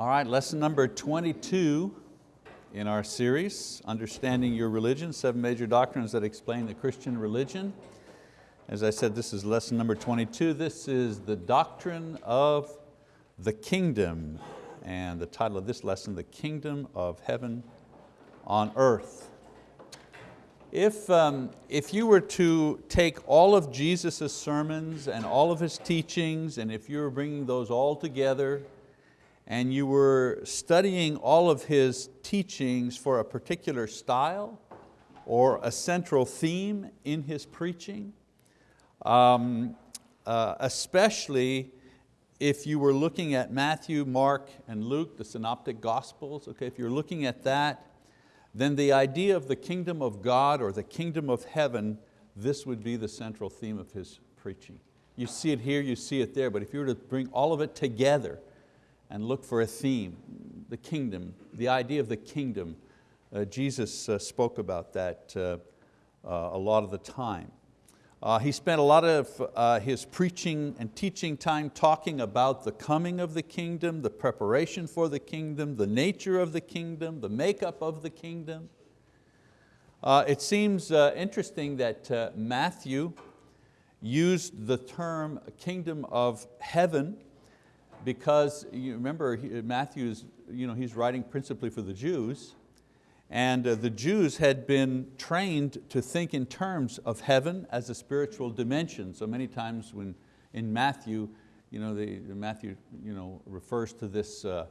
All right, lesson number 22 in our series, Understanding Your Religion, Seven Major Doctrines that Explain the Christian Religion. As I said, this is lesson number 22. This is the doctrine of the kingdom. And the title of this lesson, The Kingdom of Heaven on Earth. If, um, if you were to take all of Jesus' sermons and all of His teachings, and if you were bringing those all together, and you were studying all of His teachings for a particular style or a central theme in His preaching, um, uh, especially if you were looking at Matthew, Mark, and Luke, the synoptic gospels, okay, if you're looking at that, then the idea of the kingdom of God or the kingdom of heaven, this would be the central theme of his preaching. You see it here, you see it there, but if you were to bring all of it together and look for a theme, the kingdom, the idea of the kingdom, uh, Jesus uh, spoke about that uh, uh a lot of the time. Uh, he spent a lot of uh, his preaching and teaching time talking about the coming of the kingdom, the preparation for the kingdom, the nature of the kingdom, the makeup of the kingdom. It seems interesting that Matthew used the term kingdom of heaven because you remember Matthew's, you know, he's writing principally for the Jews and uh, the Jews had been trained to think in terms of heaven as a spiritual dimension. So many times when in Matthew, you know, the, Matthew you know, refers to this, uh,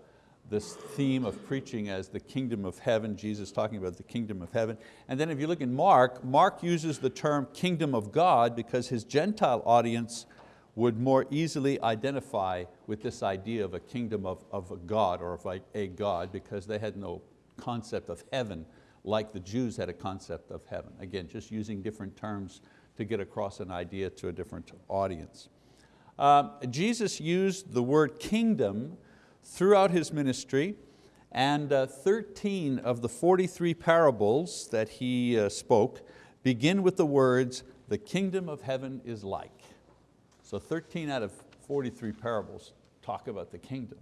this theme of preaching as the kingdom of heaven, Jesus talking about the kingdom of heaven. And then if you look in Mark, Mark uses the term kingdom of God because his Gentile audience would more easily identify with this idea of a kingdom of, of a God or of a, God because they had no concept of heaven like the Jews had a concept of heaven. Again, just using different terms to get across an idea to a different audience. Uh, Jesus used the word kingdom throughout His ministry and uh, 13 of the 43 parables that He uh, spoke begin with the words, the kingdom of heaven is like. So 13 out of 43 parables talk about the kingdom.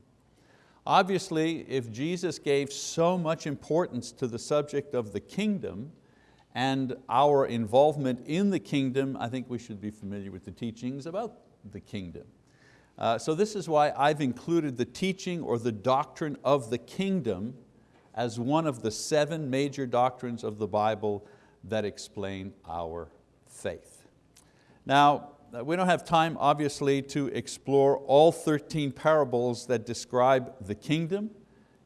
Obviously, if Jesus gave so much importance to the subject of the kingdom and our involvement in the kingdom, I think we should be familiar with the teachings about the kingdom. Uh, so this is why I've included the teaching or the doctrine of the kingdom as one of the seven major doctrines of the Bible that explain our faith. Now, we don't have time, obviously, to explore all 13 parables that describe the kingdom.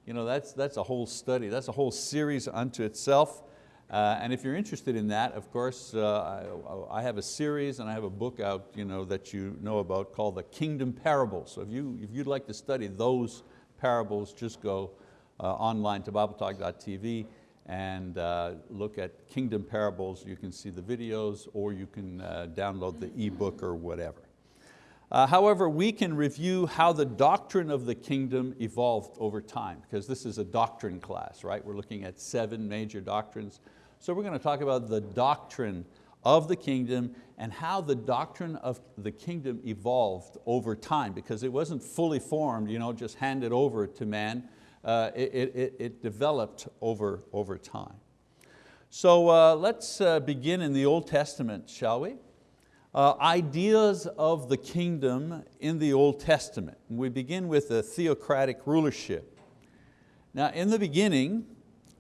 You know, that's, that's a whole study, that's a whole series unto itself. Uh, and if you're interested in that, of course, uh, I, I, have a series and I have a book out you know, that you know about called The Kingdom Parables. So if, you, if you'd like to study those parables, just go uh, online to BibleTalk.tv and uh, look at Kingdom Parables. You can see the videos or you can uh, download the ebook or whatever. Uh, however, we can review how the doctrine of the kingdom evolved over time because this is a doctrine class, right? We're looking at seven major doctrines. So we're going to talk about the doctrine of the kingdom and how the doctrine of the kingdom evolved over time because it wasn't fully formed, you know, just handed over to man uh, it, it, it, developed over, over time. So uh, let's uh, begin in the Old Testament, shall we? Uh, ideas of the kingdom in the Old Testament. We begin with the theocratic rulership. Now in the beginning,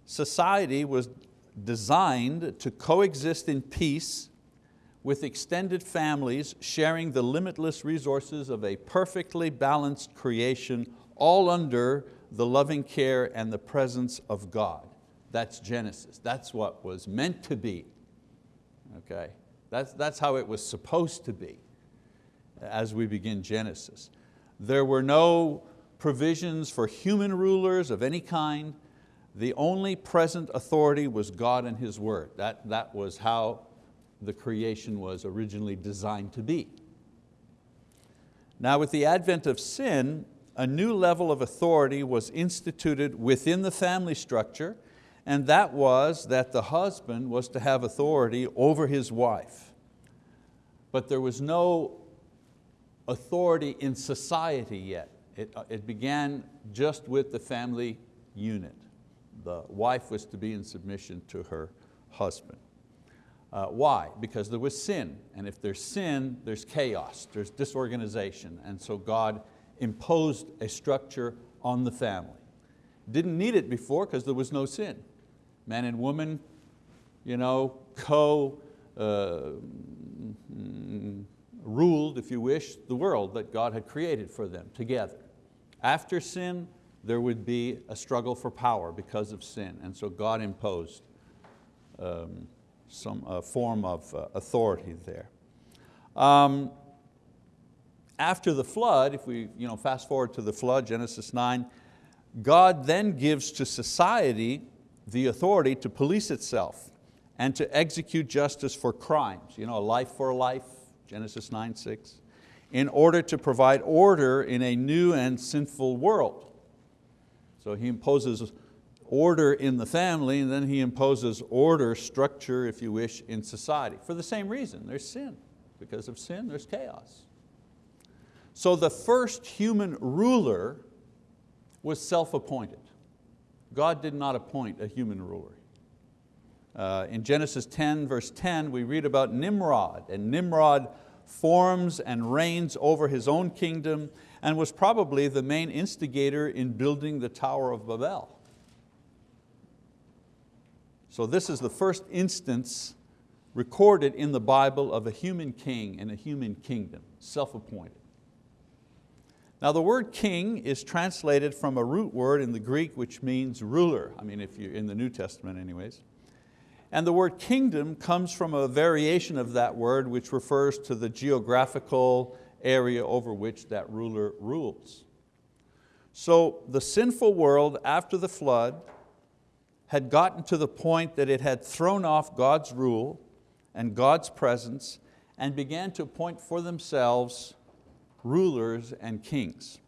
society was designed to coexist in peace with extended families sharing the limitless resources of a perfectly balanced creation all under the loving care and the presence of God. That's Genesis. That's what was meant to be. Okay? That's, that's how it was supposed to be as we begin Genesis. There were no provisions for human rulers of any kind. The only present authority was God and His word. That, that was how the creation was originally designed to be. Now with the advent of sin, a new level of authority was instituted within the family structure, and that was that the husband was to have authority over his wife. But there was no authority in society yet. It, uh, it began just with the family unit. The wife was to be in submission to her husband. Uh, why? Because there was sin, and if there's sin, there's chaos, there's disorganization, and so God imposed a structure on the family. Didn't need it before because there was no sin. Man and woman, you know, co uh, ruled, if you wish, the world that God had created for them together. After sin, there would be a struggle for power because of sin, and so God imposed um, some uh, form of uh, authority there. Um, after the flood, if we you know, fast forward to the flood, Genesis 9, God then gives to society the authority to police itself and to execute justice for crimes, you know, a life for a life, Genesis 9, 6, in order to provide order in a new and sinful world. So He imposes order in the family, and then he imposes order, structure, if you wish, in society. For the same reason, there's sin. Because of sin, there's chaos. So the first human ruler was self-appointed. God did not appoint a human ruler. Uh, in Genesis 10, verse 10, we read about Nimrod, and Nimrod forms and reigns over his own kingdom and was probably the main instigator in building the Tower of Babel. So this is the first instance recorded in the Bible of a human king and a human kingdom, self-appointed. Now the word king is translated from a root word in the Greek which means ruler, I mean if you're in the New Testament anyways. And the word kingdom comes from a variation of that word which refers to the geographical area over which that ruler rules. So the sinful world after the flood had gotten to the point that it had thrown off God's rule and God's presence and began to appoint for themselves rulers and kings.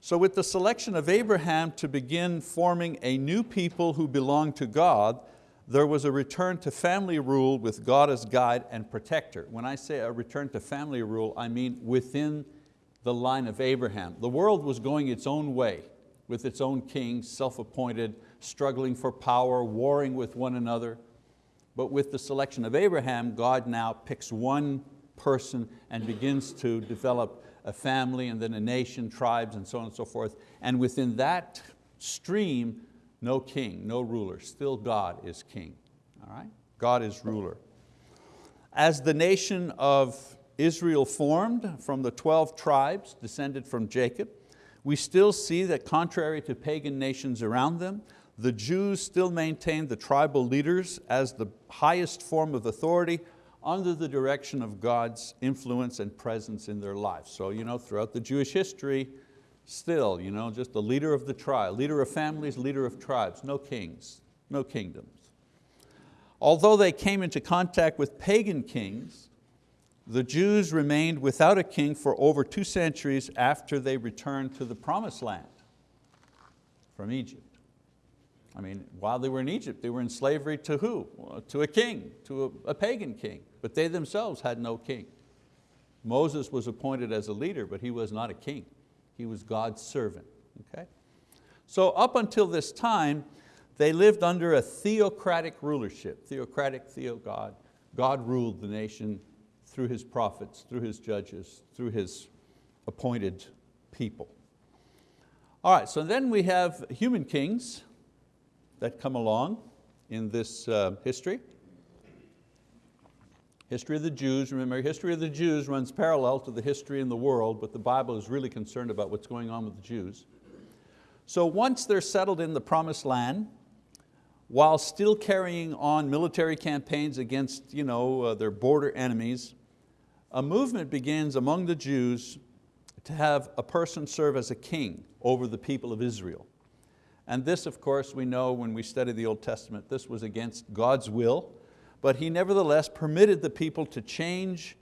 So with the selection of Abraham to begin forming a new people who belonged to God, there was a return to family rule with God as guide and protector. When I say a return to family rule, I mean within the line of Abraham. The world was going its own way with its own king, self-appointed, struggling for power, warring with one another. But with the selection of Abraham, God now picks one person and begins to develop a family and then a nation, tribes and so on and so forth. And within that stream, no king, no ruler, still God is king. All right? God is ruler. As the nation of Israel formed from the 12 tribes descended from Jacob, we still see that contrary to pagan nations around them, the Jews still maintained the tribal leaders as the highest form of authority under the direction of God's influence and presence in their lives. So you know, throughout the Jewish history, still, you know, just the leader of the tribe, leader of families, leader of tribes, no kings, no kingdoms. Although they came into contact with pagan kings, the Jews remained without a king for over two centuries after they returned to the promised land from Egypt. I mean, while they were in Egypt, they were in slavery to who? To a king, to a, a pagan king, but they themselves had no king. Moses was appointed as a leader, but he was not a king. He was God's servant, okay? So up until this time, they lived under a theocratic rulership, theocratic, theo God. God ruled the nation through His prophets, through His judges, through His appointed people. All right, so then we have human kings, that come along in this uh, history. History of the Jews, remember history of the Jews runs parallel to the history in the world, but the Bible is really concerned about what's going on with the Jews. So once they're settled in the promised land, while still carrying on military campaigns against you know, uh, their border enemies, a movement begins among the Jews to have a person serve as a king over the people of Israel. And this, of course, we know when we study the Old Testament, this was against God's will, but He nevertheless permitted the people to change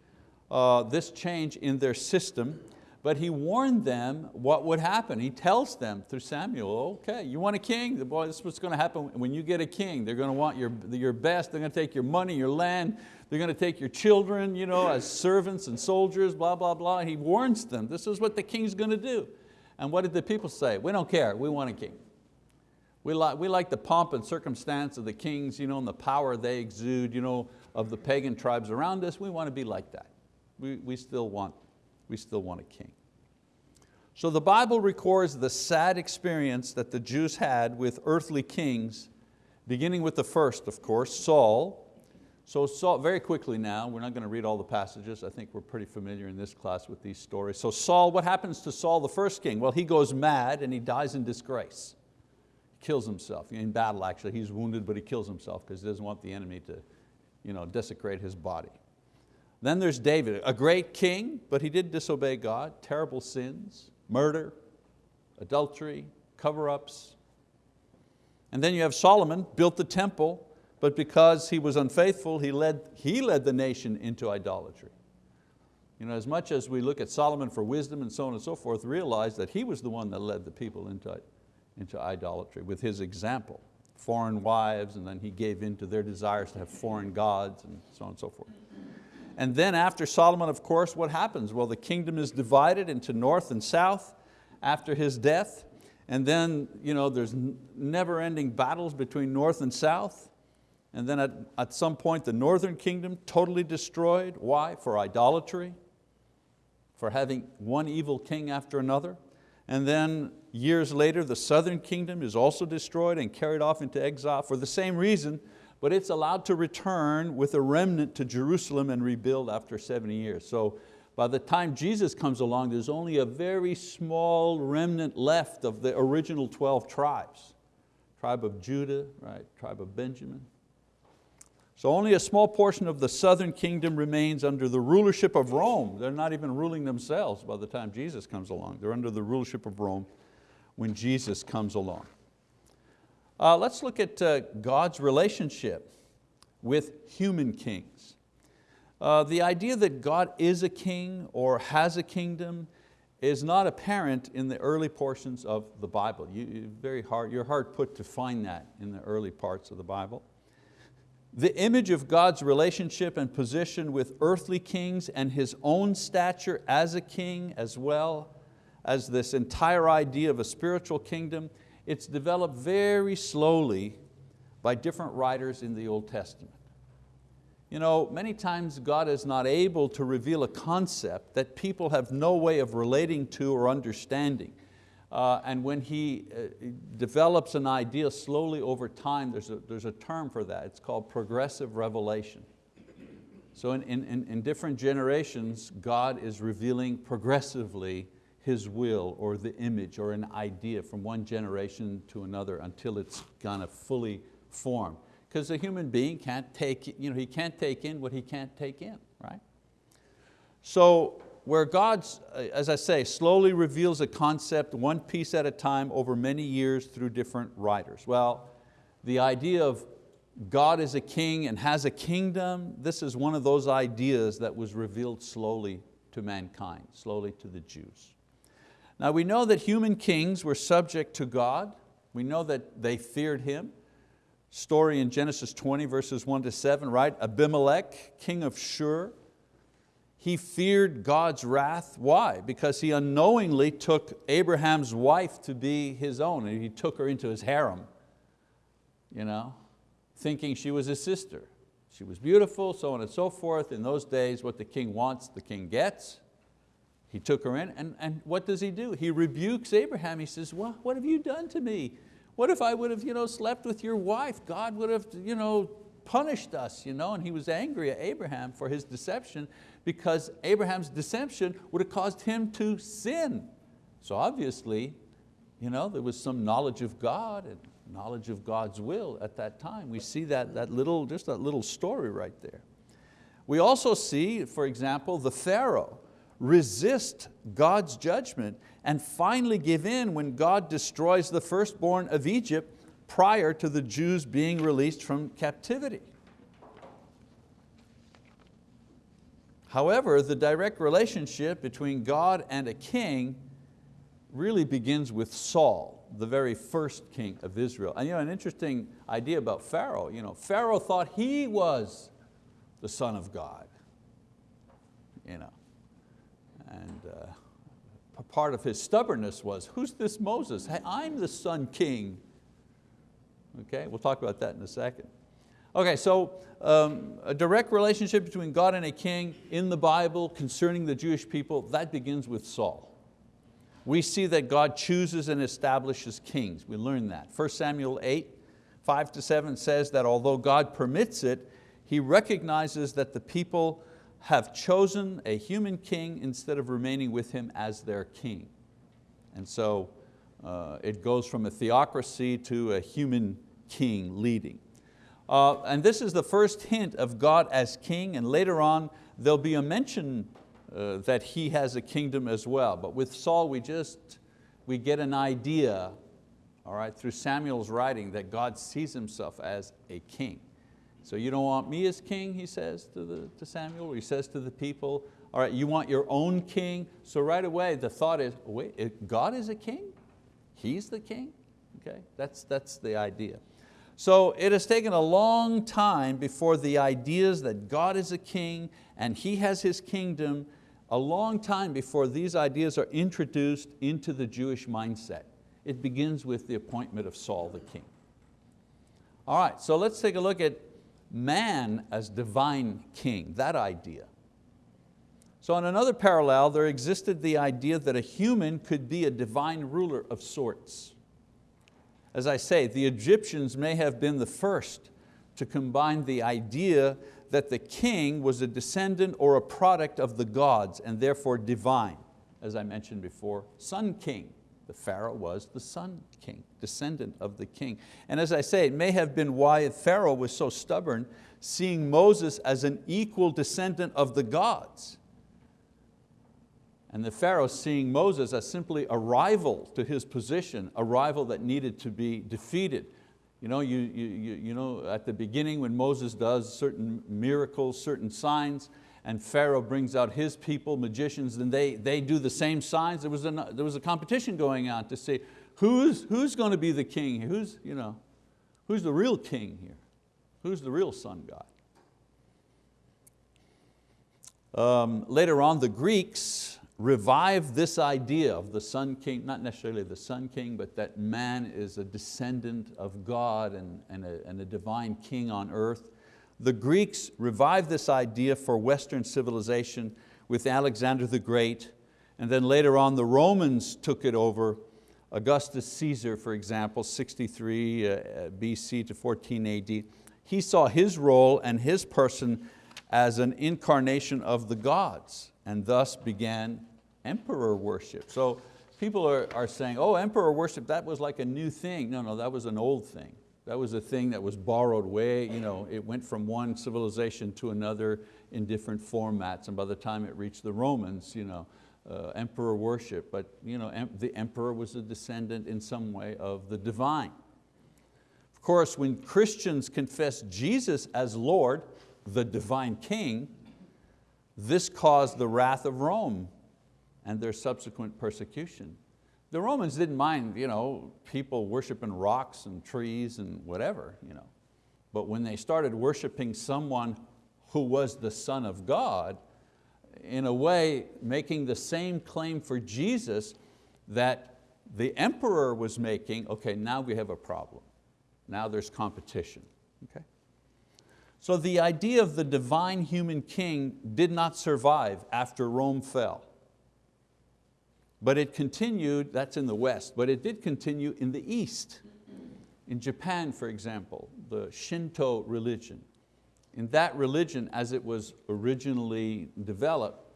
uh, this change in their system, but He warned them what would happen. He tells them through Samuel, okay, you want a king? Boy, this is what's going to happen when you get a king. They're going to want your, your best, they're going to take your money, your land, they're going to take your children you know, as servants and soldiers, blah, blah, blah. He warns them, this is what the king's going to do. And what did the people say? We don't care, we want a king. We like, we like the pomp and circumstance of the kings you know, and the power they exude you know, of the pagan tribes around us. We want to be like that. We, we, still want, we still want a king. So the Bible records the sad experience that the Jews had with earthly kings, beginning with the first, of course, Saul. So Saul, very quickly now, we're not going to read all the passages, I think we're pretty familiar in this class with these stories. So Saul, what happens to Saul the first king? Well, he goes mad and he dies in disgrace. Kills himself, in battle actually, he's wounded but he kills himself because he doesn't want the enemy to you know, desecrate his body. Then there's David, a great king, but he did disobey God, terrible sins murder, adultery, cover-ups. And then you have Solomon, built the temple, but because he was unfaithful, he led, he led the nation into idolatry. You know, as much as we look at Solomon for wisdom and so on and so forth, realize that he was the one that led the people into, into idolatry with his example. Foreign wives, and then he gave in to their desires to have foreign gods and so on and so forth. And then after Solomon, of course, what happens? Well, the kingdom is divided into north and south after his death. And then you know, there's never-ending battles between north and south. And then at, at some point, the northern kingdom totally destroyed. Why? For idolatry, for having one evil king after another. And then years later, the southern kingdom is also destroyed and carried off into exile for the same reason, but it's allowed to return with a remnant to Jerusalem and rebuild after 70 years. So by the time Jesus comes along, there's only a very small remnant left of the original 12 tribes. Tribe of Judah, right? tribe of Benjamin. So only a small portion of the southern kingdom remains under the rulership of Rome. They're not even ruling themselves by the time Jesus comes along. They're under the rulership of Rome when Jesus comes along. Uh, let's look at uh, God's relationship with human kings. Uh, the idea that God is a king or has a kingdom is not apparent in the early portions of the Bible. You, very hard, you're hard put to find that in the early parts of the Bible. The image of God's relationship and position with earthly kings and His own stature as a king as well as this entire idea of a spiritual kingdom it's developed very slowly by different writers in the Old Testament. You know, many times God is not able to reveal a concept that people have no way of relating to or understanding. Uh, and when He uh, develops an idea slowly over time, there's a, there's a term for that. It's called progressive revelation. So in, in, in different generations, God is revealing progressively his will or the image or an idea from one generation to another until it's kind of fully formed. Because a human being can't take, you know, he can't take in what he can't take in, right? So where God, uh, as I say, slowly reveals a concept one piece at a time over many years through different writers. Well, the idea of God is a king and has a kingdom, this is one of those ideas that was revealed slowly to mankind, slowly to the Jews. Now we know that human kings were subject to God. We know that they feared Him. Story in Genesis 20 verses 1 to 7, right? Abimelech, king of Shur, he feared God's wrath. Why? Because he unknowingly took Abraham's wife to be his own and he took her into his harem, you know, thinking she was his sister. She was beautiful, so on and so forth. In those days, what the king wants, the king gets. He took her in, and, and what does he do? He rebukes Abraham. He says, well, what have you done to me? What if I would have you know, slept with your wife? God would have you know, punished us. You know? And he was angry at Abraham for his deception because Abraham's deception would have caused him to sin. So obviously, you know, there was some knowledge of God and knowledge of God's will at that time. We see that, that little, just that little story right there. We also see, for example, the Pharaoh resist God's judgment and finally give in when God destroys the firstborn of Egypt prior to the Jews being released from captivity. However, the direct relationship between God and a king really begins with Saul, the very first king of Israel. And you know, an interesting idea about Pharaoh, you know, Pharaoh thought he was the son of God. You know and uh, part of his stubbornness was, who's this Moses? Hey, I'm the Sun King. Okay, we'll talk about that in a second. Okay, so um, a direct relationship between God and a king in the Bible concerning the Jewish people, that begins with Saul. We see that God chooses and establishes kings. We learn that. 1 Samuel 8, 5 to 7 says that although God permits it, He recognizes that the people have chosen a human king instead of remaining with him as their king. And so uh, it goes from a theocracy to a human king leading. Uh, and this is the first hint of God as king, and later on there'll be a mention uh, that he has a kingdom as well. But with Saul, we just, we get an idea, all right, through Samuel's writing that God sees himself as a king. So you don't want me as king, he says to, the, to Samuel, he says to the people, all right, you want your own king? So right away the thought is, wait, God is a king? He's the king? Okay, that's, that's the idea. So it has taken a long time before the ideas that God is a king and He has His kingdom, a long time before these ideas are introduced into the Jewish mindset. It begins with the appointment of Saul the king. All right, so let's take a look at man as divine king, that idea. So on another parallel, there existed the idea that a human could be a divine ruler of sorts. As I say, the Egyptians may have been the first to combine the idea that the king was a descendant or a product of the gods and therefore divine. As I mentioned before, sun king. The Pharaoh was the son king, descendant of the king. And as I say, it may have been why Pharaoh was so stubborn, seeing Moses as an equal descendant of the gods. And the Pharaoh seeing Moses as simply a rival to his position, a rival that needed to be defeated. You know, you, you, you know, at the beginning when Moses does certain miracles, certain signs, and Pharaoh brings out his people, magicians, and they, they do the same signs. There was, a, there was a competition going on to see who's, who's going to be the king, who's, you know, who's the real king here, who's the real sun god. Um, later on, the Greeks revived this idea of the sun king, not necessarily the sun king, but that man is a descendant of God and, and, a, and a divine king on earth. The Greeks revived this idea for Western civilization with Alexander the Great, and then later on the Romans took it over. Augustus Caesar, for example, 63 uh, BC to 14 AD, he saw his role and his person as an incarnation of the gods and thus began emperor worship. So people are, are saying, oh, emperor worship, that was like a new thing. No, no, that was an old thing. That was a thing that was borrowed way, you know, it went from one civilization to another in different formats, and by the time it reached the Romans, you know, uh, emperor worship, but you know, em the emperor was a descendant in some way of the divine. Of course, when Christians confess Jesus as Lord, the divine king, this caused the wrath of Rome and their subsequent persecution. The Romans didn't mind you know, people worshiping rocks and trees and whatever. You know. But when they started worshiping someone who was the Son of God, in a way making the same claim for Jesus that the emperor was making, okay, now we have a problem. Now there's competition. Okay? So the idea of the divine human king did not survive after Rome fell. But it continued, that's in the West, but it did continue in the East. In Japan, for example, the Shinto religion. In that religion, as it was originally developed,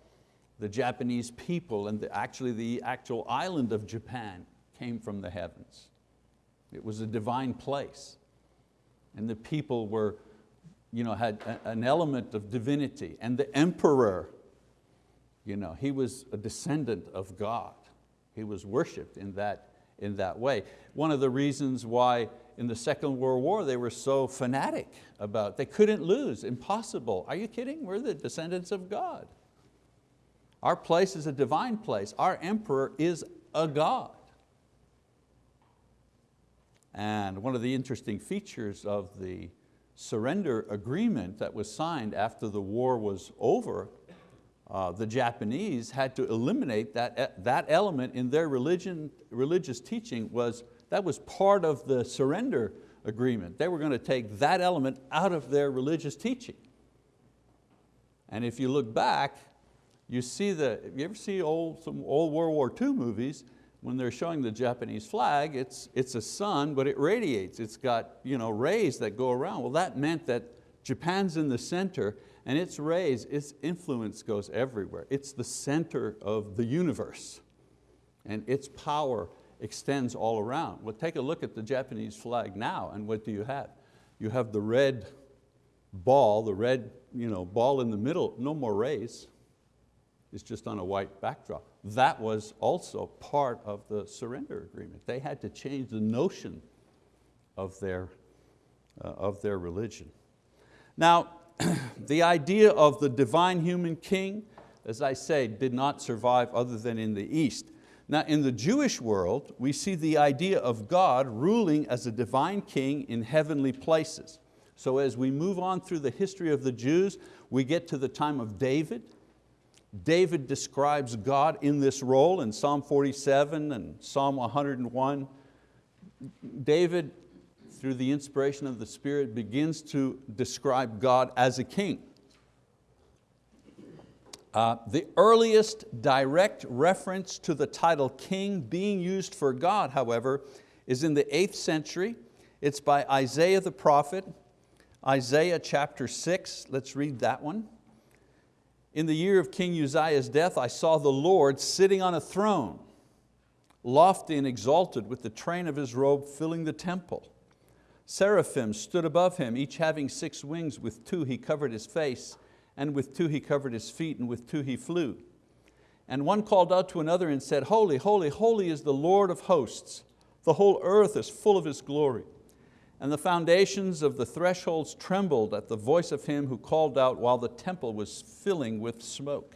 the Japanese people and the, actually the actual island of Japan came from the heavens. It was a divine place. And the people were, you know, had an element of divinity. And the emperor you know, he was a descendant of God. He was worshiped in that, in that way. One of the reasons why in the Second World War they were so fanatic about, they couldn't lose, impossible. Are you kidding? We're the descendants of God. Our place is a divine place. Our emperor is a God. And one of the interesting features of the surrender agreement that was signed after the war was over uh, the Japanese had to eliminate that, that element in their religion, religious teaching was, that was part of the surrender agreement. They were going to take that element out of their religious teaching. And if you look back, you see the, you ever see old, some old World War II movies, when they're showing the Japanese flag, it's, it's a sun, but it radiates. It's got you know, rays that go around. Well, that meant that Japan's in the center and its rays, its influence goes everywhere. It's the center of the universe and its power extends all around. Well, take a look at the Japanese flag now and what do you have? You have the red ball, the red you know, ball in the middle, no more rays. It's just on a white backdrop. That was also part of the surrender agreement. They had to change the notion of their, uh, of their religion. Now, the idea of the divine human king, as I say, did not survive other than in the East. Now in the Jewish world, we see the idea of God ruling as a divine king in heavenly places. So as we move on through the history of the Jews, we get to the time of David. David describes God in this role in Psalm 47 and Psalm 101. David through the inspiration of the Spirit, begins to describe God as a king. Uh, the earliest direct reference to the title king being used for God, however, is in the eighth century. It's by Isaiah the prophet, Isaiah chapter six, let's read that one. In the year of King Uzziah's death, I saw the Lord sitting on a throne, lofty and exalted with the train of his robe filling the temple. Seraphim stood above him, each having six wings. With two he covered his face, and with two he covered his feet, and with two he flew. And one called out to another and said, Holy, holy, holy is the Lord of hosts. The whole earth is full of His glory. And the foundations of the thresholds trembled at the voice of him who called out while the temple was filling with smoke.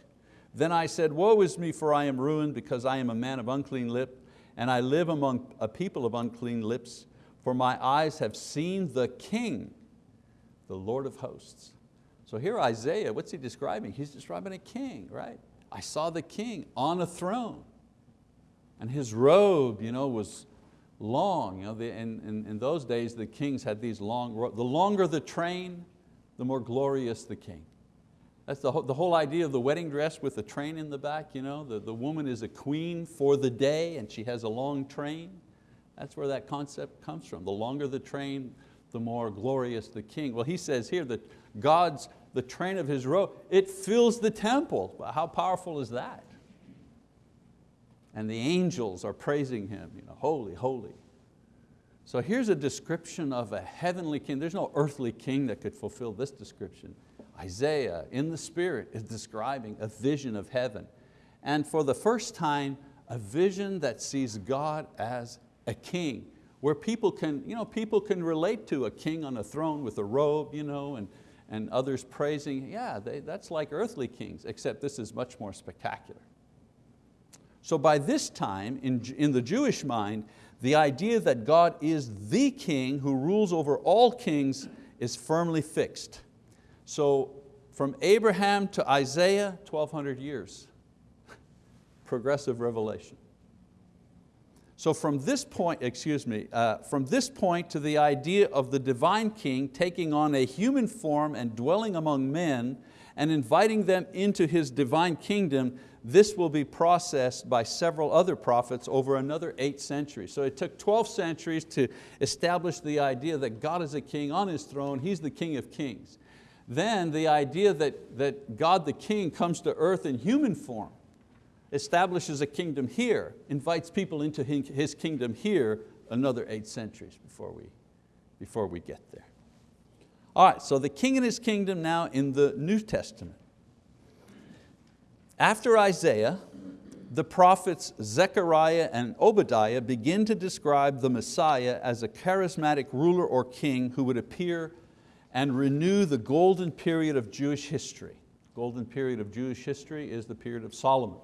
Then I said, woe is me, for I am ruined, because I am a man of unclean lip, and I live among a people of unclean lips, for my eyes have seen the King, the Lord of hosts. So here Isaiah, what's he describing? He's describing a king, right? I saw the king on a throne and his robe you know, was long. You know, the, in, those days the kings had these long, the longer the train, the more glorious the king. That's the whole, the whole idea of the wedding dress with the train in the back. You know? the, the woman is a queen for the day and she has a long train. That's where that concept comes from. The longer the train, the more glorious the king. Well, he says here that God's, the train of his robe, it fills the temple. How powerful is that? And the angels are praising him, you know, holy, holy. So here's a description of a heavenly king. There's no earthly king that could fulfill this description. Isaiah, in the spirit, is describing a vision of heaven. And for the first time, a vision that sees God as a king, where people can, you know, people can relate to a king on a throne with a robe you know, and, and others praising. Yeah, they, that's like earthly kings, except this is much more spectacular. So by this time, in, in the Jewish mind, the idea that God is the king who rules over all kings is firmly fixed. So from Abraham to Isaiah, 1200 years, progressive revelation. So from this point, excuse me, uh, from this point to the idea of the divine king taking on a human form and dwelling among men and inviting them into His divine kingdom, this will be processed by several other prophets over another eight centuries. So it took 12 centuries to establish the idea that God is a king on His throne, He's the King of kings. Then the idea that, that God the King comes to earth in human form establishes a kingdom here, invites people into his kingdom here, another eight centuries before we, before we get there. All right, so the king and his kingdom now in the New Testament. After Isaiah, the prophets Zechariah and Obadiah begin to describe the Messiah as a charismatic ruler or king who would appear and renew the golden period of Jewish history. Golden period of Jewish history is the period of Solomon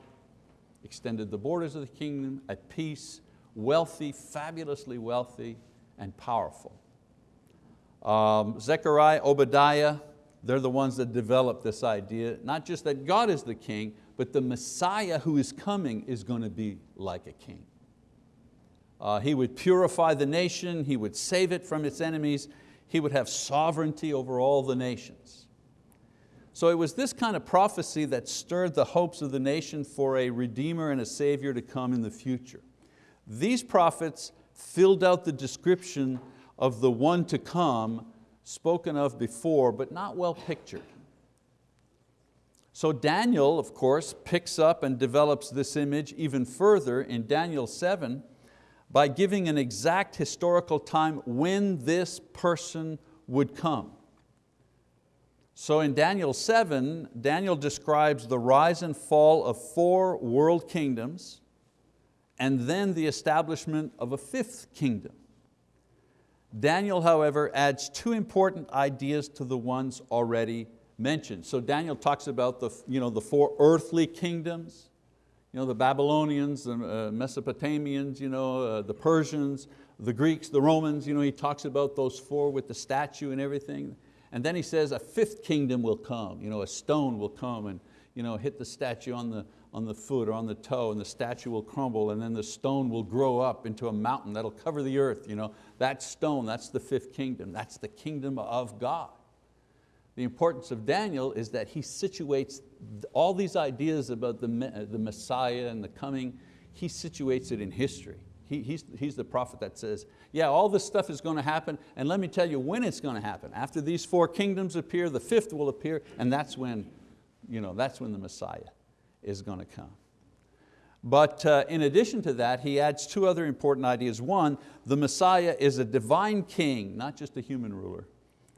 extended the borders of the kingdom at peace, wealthy, fabulously wealthy, and powerful. Um, Zechariah, Obadiah they're the ones that developed this idea, not just that God is the king, but the Messiah who is coming is going to be like a king. Uh, he would purify the nation, He would save it from its enemies, He would have sovereignty over all the nations. So it was this kind of prophecy that stirred the hopes of the nation for a Redeemer and a Savior to come in the future. These prophets filled out the description of the one to come spoken of before, but not well pictured. So Daniel, of course, picks up and develops this image even further in Daniel 7 by giving an exact historical time when this person would come. So in Daniel 7, Daniel describes the rise and fall of four world kingdoms and then the establishment of a fifth kingdom. Daniel, however, adds two important ideas to the ones already mentioned. So Daniel talks about the, you know, the four earthly kingdoms, you know, the Babylonians, the uh, Mesopotamians, you know, uh, the Persians, the Greeks, the Romans, you know, he talks about those four with the statue and everything. And then he says a fifth kingdom will come, you know, a stone will come and you know, hit the statue on the, on the foot or on the toe and the statue will crumble and then the stone will grow up into a mountain that'll cover the earth. You know, that stone, that's the fifth kingdom. That's the kingdom of God. The importance of Daniel is that he situates all these ideas about the, the Messiah and the coming, he situates it in history. He, he's, he's the prophet that says, yeah, all this stuff is going to happen, and let me tell you when it's going to happen. After these four kingdoms appear, the fifth will appear, and that's when, you know, that's when the Messiah is going to come. But uh, in addition to that, he adds two other important ideas. One, the Messiah is a divine king, not just a human ruler.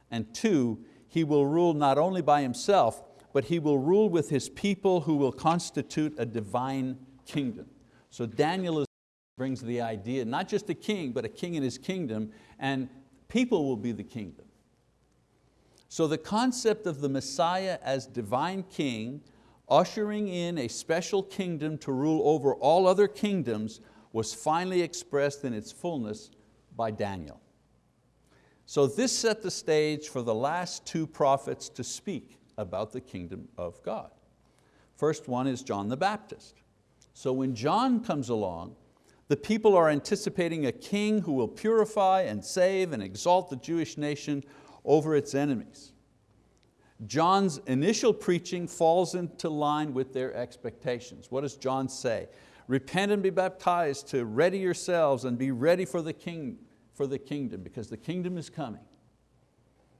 And two, he will rule not only by himself, but he will rule with his people who will constitute a divine kingdom. So Daniel is, brings the idea, not just a king, but a king in his kingdom, and people will be the kingdom. So the concept of the Messiah as divine king ushering in a special kingdom to rule over all other kingdoms was finally expressed in its fullness by Daniel. So this set the stage for the last two prophets to speak about the kingdom of God. First one is John the Baptist. So when John comes along, the people are anticipating a king who will purify and save and exalt the Jewish nation over its enemies. John's initial preaching falls into line with their expectations. What does John say? Repent and be baptized to ready yourselves and be ready for the, king, for the kingdom because the kingdom is coming.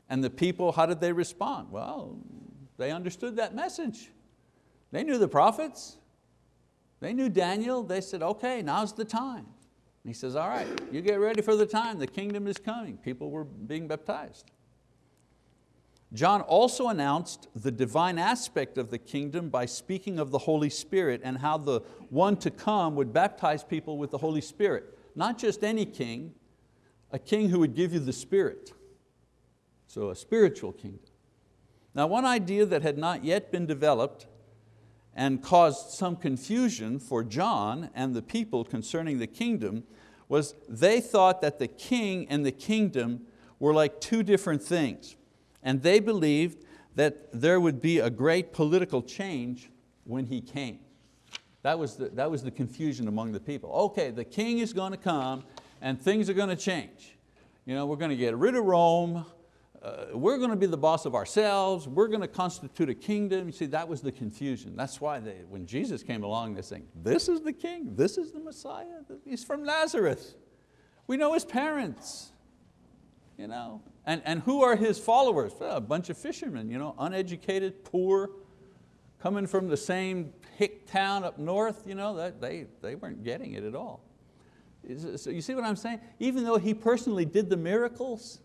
And the people, how did they respond? Well, they understood that message. They knew the prophets. They knew Daniel. They said, okay, now's the time. And he says, all right, you get ready for the time. The kingdom is coming. People were being baptized. John also announced the divine aspect of the kingdom by speaking of the Holy Spirit and how the one to come would baptize people with the Holy Spirit. Not just any king, a king who would give you the Spirit. So a spiritual kingdom. Now one idea that had not yet been developed and caused some confusion for John and the people concerning the kingdom was they thought that the king and the kingdom were like two different things and they believed that there would be a great political change when he came. That was the, that was the confusion among the people. Okay, the king is going to come and things are going to change. You know, we're going to get rid of Rome, uh, we're going to be the boss of ourselves, we're going to constitute a kingdom. You see, that was the confusion. That's why they, when Jesus came along, they're saying, this is the king, this is the Messiah, he's from Nazareth. We know his parents. You know? And, and who are his followers? Well, a bunch of fishermen, you know, uneducated, poor, coming from the same hick town up north, you know, that they, they weren't getting it at all. So you see what I'm saying? Even though he personally did the miracles,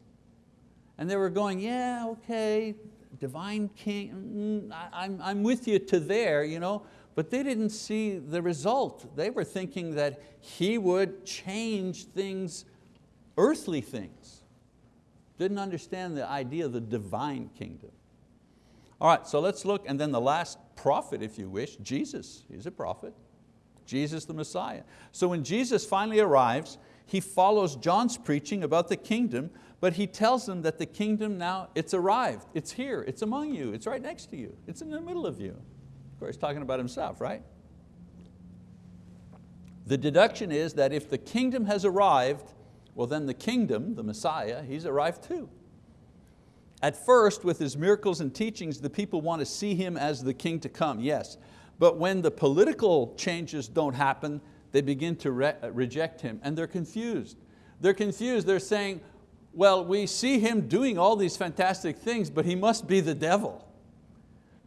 and they were going, yeah, okay, divine king, mm, I'm, I'm with you to there, you know, but they didn't see the result. They were thinking that he would change things, earthly things. Didn't understand the idea of the divine kingdom. All right, so let's look, and then the last prophet, if you wish, Jesus, he's a prophet. Jesus the Messiah. So when Jesus finally arrives, he follows John's preaching about the kingdom, but he tells them that the kingdom now, it's arrived, it's here, it's among you, it's right next to you, it's in the middle of you. Of course, he's talking about himself, right? The deduction is that if the kingdom has arrived, well then the kingdom, the Messiah, he's arrived too. At first, with his miracles and teachings, the people want to see him as the king to come, yes. But when the political changes don't happen, they begin to re reject him and they're confused. They're confused, they're saying, well, we see him doing all these fantastic things, but he must be the devil.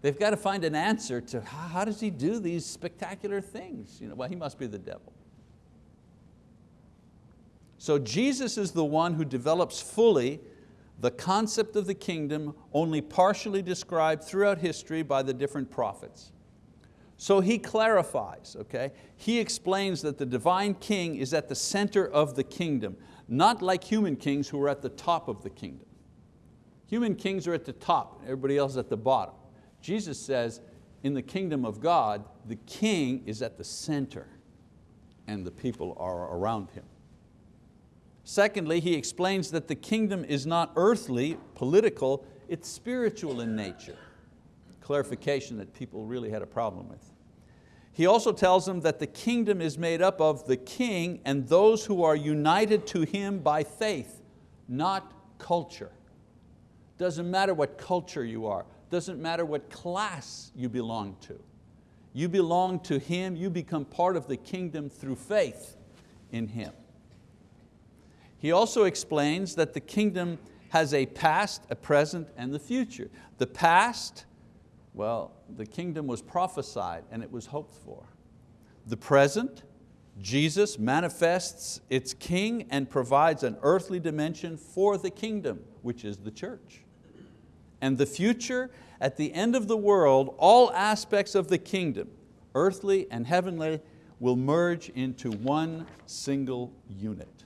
They've got to find an answer to how, how does he do these spectacular things? You know, well, he must be the devil. So Jesus is the one who develops fully the concept of the kingdom only partially described throughout history by the different prophets. So he clarifies, okay? He explains that the divine king is at the center of the kingdom, not like human kings who are at the top of the kingdom. Human kings are at the top, everybody else at the bottom. Jesus says, in the kingdom of God, the king is at the center and the people are around him. Secondly, he explains that the kingdom is not earthly, political, it's spiritual in nature. Clarification that people really had a problem with. He also tells them that the kingdom is made up of the king and those who are united to him by faith, not culture. Doesn't matter what culture you are, doesn't matter what class you belong to. You belong to Him, you become part of the kingdom through faith in Him. He also explains that the kingdom has a past, a present, and the future. The past, well, the kingdom was prophesied and it was hoped for. The present, Jesus manifests its king and provides an earthly dimension for the kingdom, which is the church. And the future, at the end of the world, all aspects of the kingdom, earthly and heavenly, will merge into one single unit.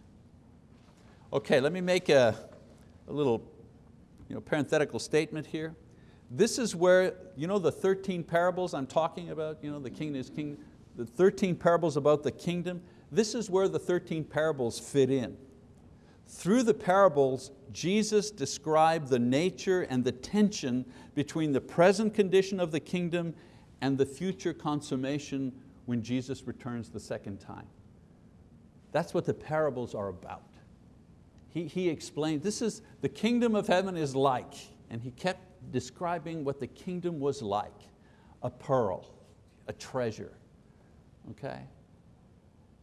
Okay, let me make a, a little you know, parenthetical statement here. This is where, you know the 13 parables I'm talking about, you know, the king is king, the 13 parables about the kingdom, this is where the 13 parables fit in. Through the parables, Jesus described the nature and the tension between the present condition of the kingdom and the future consummation when Jesus returns the second time. That's what the parables are about he, he explained, this is, the kingdom of heaven is like, and he kept describing what the kingdom was like, a pearl, a treasure, okay?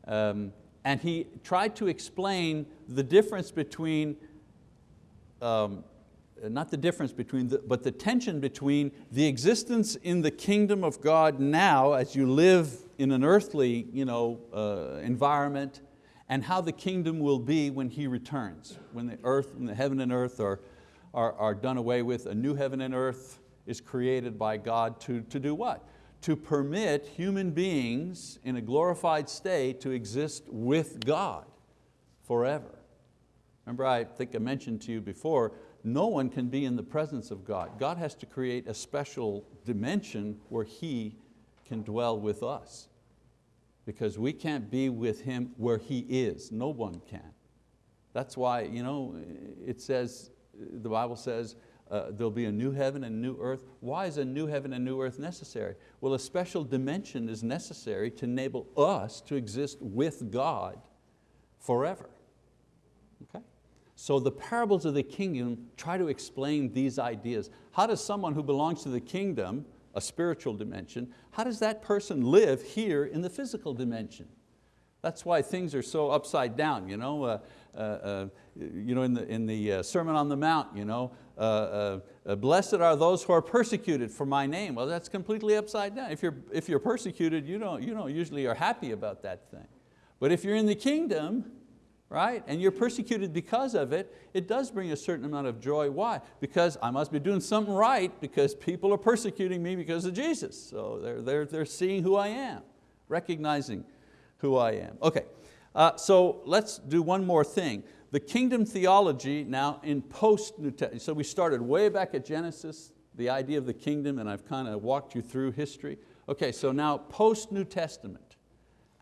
Um, and he tried to explain the difference between, um, not the difference between, the, but the tension between the existence in the kingdom of God now as you live in an earthly you know, uh, environment and how the kingdom will be when He returns, when the earth and the heaven and earth are, are, are done away with, a new heaven and earth is created by God to, to do what? To permit human beings in a glorified state to exist with God forever. Remember I think I mentioned to you before, no one can be in the presence of God. God has to create a special dimension where He can dwell with us because we can't be with Him where He is. No one can. That's why you know, it says, the Bible says, uh, there'll be a new heaven and new earth. Why is a new heaven and new earth necessary? Well, a special dimension is necessary to enable us to exist with God forever. Okay? So the parables of the kingdom try to explain these ideas. How does someone who belongs to the kingdom a spiritual dimension, how does that person live here in the physical dimension? That's why things are so upside down. You know, uh, you know in the, in the uh, Sermon on the Mount, you know, uh, uh, blessed are those who are persecuted for my name. Well, that's completely upside down. If you're, if you're persecuted, you don't, you don't usually are happy about that thing. But if you're in the kingdom, right? And you're persecuted because of it, it does bring a certain amount of joy. Why? Because I must be doing something right because people are persecuting me because of Jesus. So they're, they're, they're seeing who I am, recognizing who I am. Okay, uh, so let's do one more thing. The kingdom theology now in post-New Testament, so we started way back at Genesis, the idea of the kingdom, and I've kind of walked you through history. Okay, so now post-New Testament,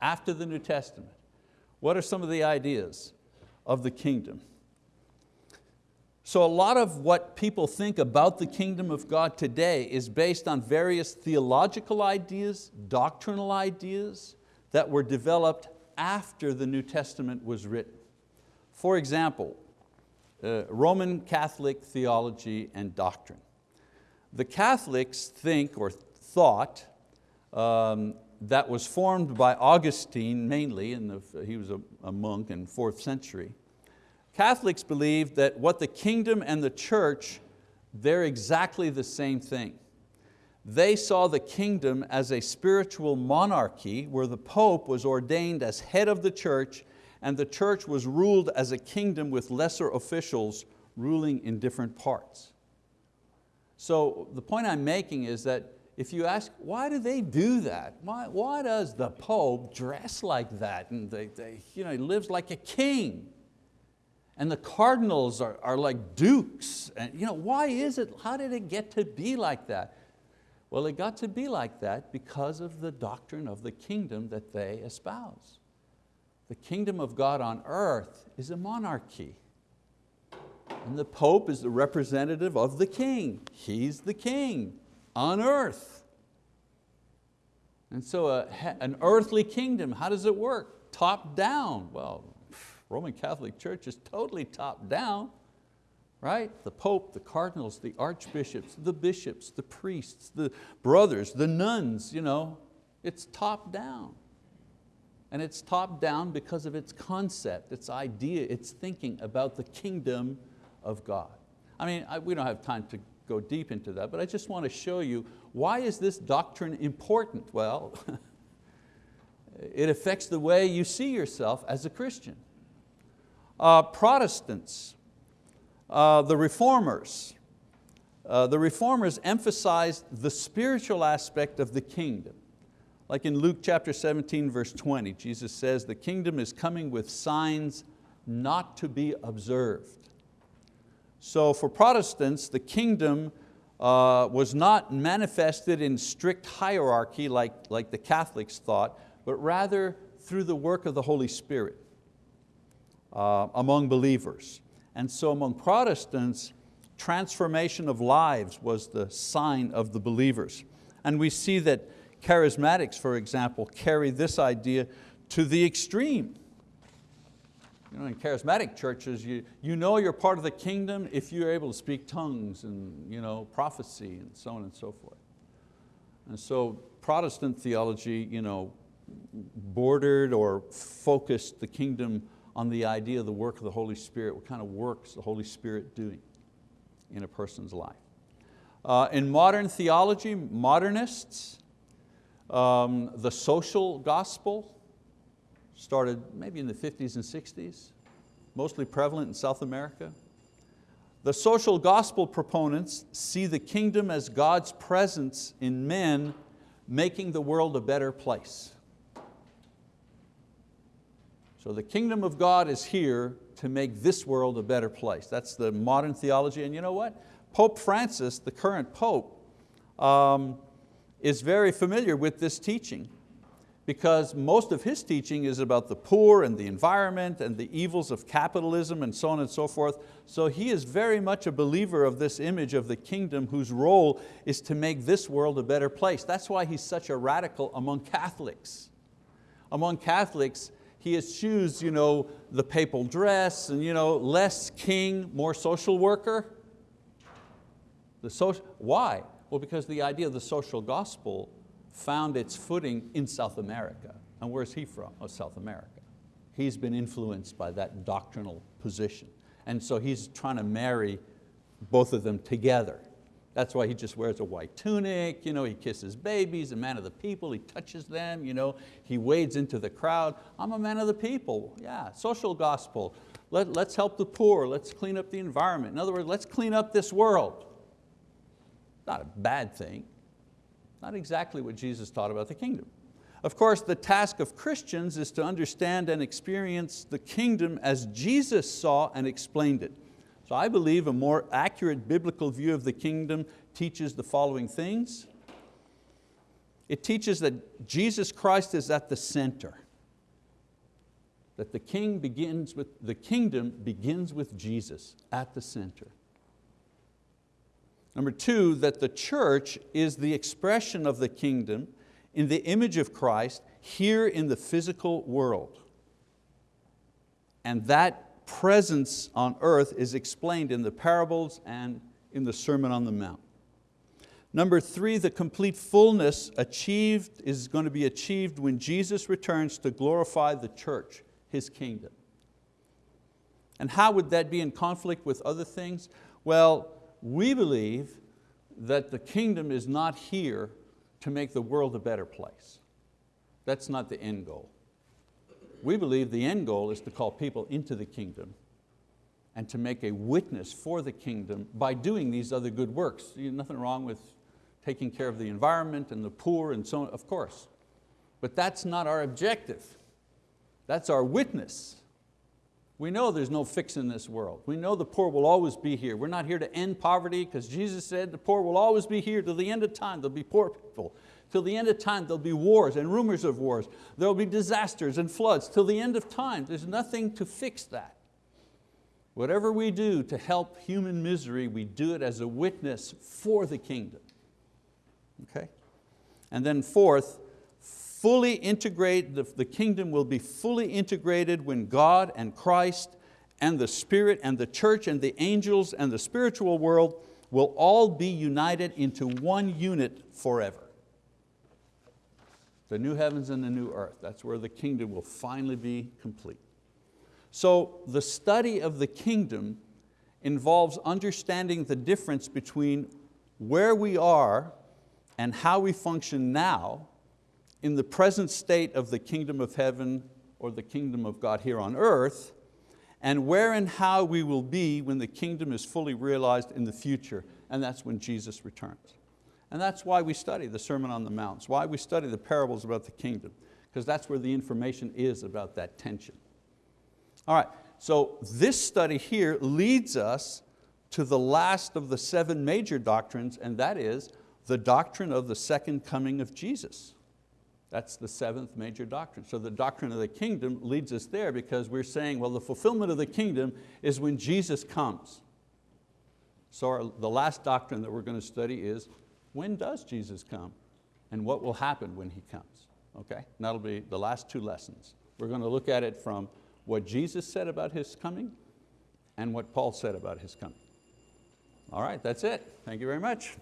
after the New Testament, What are some of the ideas of the kingdom? So a lot of what people think about the kingdom of God today is based on various theological ideas, doctrinal ideas that were developed after the New Testament was written. For example, uh, Roman Catholic theology and doctrine. The Catholics think or thought um, that was formed by Augustine mainly, in the, he was a, a monk in fourth century. Catholics believe that what the kingdom and the church, they're exactly the same thing. They saw the kingdom as a spiritual monarchy where the Pope was ordained as head of the church and the church was ruled as a kingdom with lesser officials ruling in different parts. So the point I'm making is that if you ask, why do they do that? Why, why does the Pope dress like that? And they, they, you know, he lives like a king. And the cardinals are, are like dukes. And, you know, why is it, how did it get to be like that? Well, it got to be like that because of the doctrine of the kingdom that they espouse. The kingdom of God on earth is a monarchy. And the Pope is the representative of the king. He's the king on earth. And so a, an earthly kingdom, how does it work? Top down. Well, Roman Catholic Church is totally top down, right? The Pope, the cardinals, the archbishops, the bishops, the priests, the brothers, the nuns, you know, it's top down. And it's top down because of its concept, its idea, its thinking about the kingdom of God. I mean, I, we don't have time to go deep into that, but I just want to show you why is this doctrine important? Well, it affects the way you see yourself as a Christian. Uh, Protestants, uh, the reformers, uh, the reformers emphasized the spiritual aspect of the kingdom. Like in Luke chapter 17, verse 20, Jesus says, the kingdom is coming with signs not to be observed. So for Protestants, the kingdom uh, was not manifested in strict hierarchy like, like the Catholics thought, but rather through the work of the Holy Spirit uh, among believers. And so among Protestants, transformation of lives was the sign of the believers. And we see that Charismatics, for example, carry this idea to the extreme. You know, in charismatic churches, you, you know you're part of the kingdom if you're able to speak tongues and you know, prophecy and so on and so forth. And so Protestant theology you know, bordered or focused the kingdom on the idea of the work of the Holy Spirit. What kind of works the Holy Spirit doing in a person's life? Uh, in modern theology, modernists, um, the social gospel started maybe in the 50s and 60s, mostly prevalent in South America. The social gospel proponents see the kingdom as God's presence in men making the world a better place. So the kingdom of God is here to make this world a better place. That's the modern theology, and you know what? Pope Francis, the current Pope, um, is very familiar with this teaching because most of his teaching is about the poor and the environment and the evils of capitalism and so on and so forth. So he is very much a believer of this image of the kingdom whose role is to make this world a better place. That's why he's such a radical among Catholics. Among Catholics, he eschews you know, the papal dress and you know, less king, more social worker. The social, why? Well, because the idea of the social gospel found its footing in South America. And where's he from? Oh, South America. He's been influenced by that doctrinal position. And so he's trying to marry both of them together. That's why he just wears a white tunic, you know, he kisses babies, a man of the people, he touches them, you know, he wades into the crowd. I'm a man of the people, yeah, social gospel. Let, let's help the poor, let's clean up the environment. In other words, let's clean up this world. Not a bad thing. Not exactly what Jesus taught about the kingdom. Of course, the task of Christians is to understand and experience the kingdom as Jesus saw and explained it. So I believe a more accurate biblical view of the kingdom teaches the following things. It teaches that Jesus Christ is at the center. that the, king begins with, the kingdom begins with Jesus at the center. Number two, that the church is the expression of the kingdom in the image of Christ here in the physical world. And that presence on earth is explained in the parables and in the Sermon on the Mount. Number three, the complete fullness achieved is going to be achieved when Jesus returns to glorify the church, His kingdom. And how would that be in conflict with other things? Well, we believe that the kingdom is not here to make the world a better place. That's not the end goal. We believe the end goal is to call people into the kingdom and to make a witness for the kingdom by doing these other good works. Nothing wrong with taking care of the environment and the poor and so on, of course. But that's not our objective. That's our witness. We know there's no fix in this world. We know the poor will always be here. We're not here to end poverty because Jesus said the poor will always be here to the end of time. There'll be poor people. Till the end of time there'll be wars and rumors of wars. There'll be disasters and floods till the end of time. There's nothing to fix that. Whatever we do to help human misery, we do it as a witness for the kingdom. Okay? And then fourth, fully integrate, the, the kingdom will be fully integrated when God and Christ and the Spirit and the church and the angels and the spiritual world will all be united into one unit forever. The new heavens and the new earth, that's where the kingdom will finally be complete. So the study of the kingdom involves understanding the difference between where we are and how we function now in the present state of the kingdom of heaven or the kingdom of God here on earth, and where and how we will be when the kingdom is fully realized in the future, and that's when Jesus returns. And that's why we study the Sermon on the Mount, why we study the parables about the kingdom, because that's where the information is about that tension. All right, so this study here leads us to the last of the seven major doctrines, and that is the doctrine of the second coming of Jesus. That's the seventh major doctrine. So the doctrine of the kingdom leads us there because we're saying, well, the fulfillment of the kingdom is when Jesus comes. So our, the last doctrine that we're going to study is, when does Jesus come? And what will happen when He comes? Okay, and that'll be the last two lessons. We're going to look at it from what Jesus said about His coming and what Paul said about His coming. All right, that's it. Thank you very much.